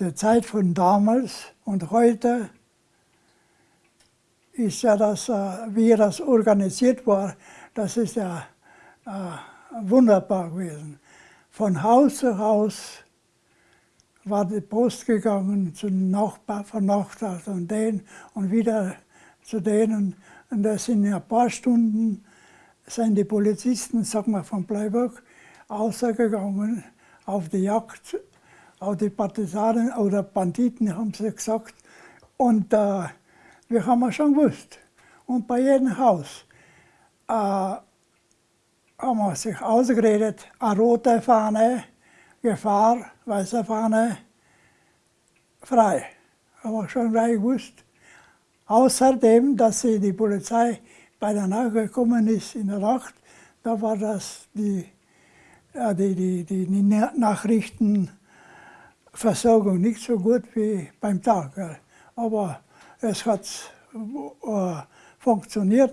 der Zeit von damals und heute ist ja das, äh, wie das organisiert war, das ist ja äh, wunderbar gewesen. Von Haus zu Haus war die Post gegangen zum Nachbar, von Nachbar und den und wieder zu denen. Und das sind in ein paar Stunden sind die Polizisten, sag mal von Bleiburg, ausgegangen auf die Jagd, auf die Partisanen oder Banditen, haben sie gesagt. Und äh, wir haben schon gewusst. Und bei jedem Haus äh, haben wir sich ausgeredet, eine rote Fahne, Gefahr, weiße Fahne, frei. Haben wir schon gleich gewusst. Außerdem, dass sie die Polizei bei der Nacht gekommen ist in der Nacht, da war das die, ja, die, die, die Nachrichtenversorgung nicht so gut wie beim Tag. Aber es hat äh, funktioniert.